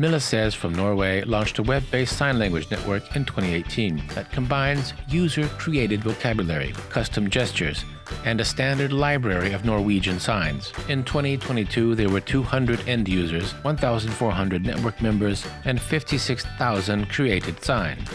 Milises from Norway launched a web-based sign language network in 2018 that combines user-created vocabulary, custom gestures, and a standard library of Norwegian signs. In 2022, there were 200 end users, 1,400 network members, and 56,000 created signs.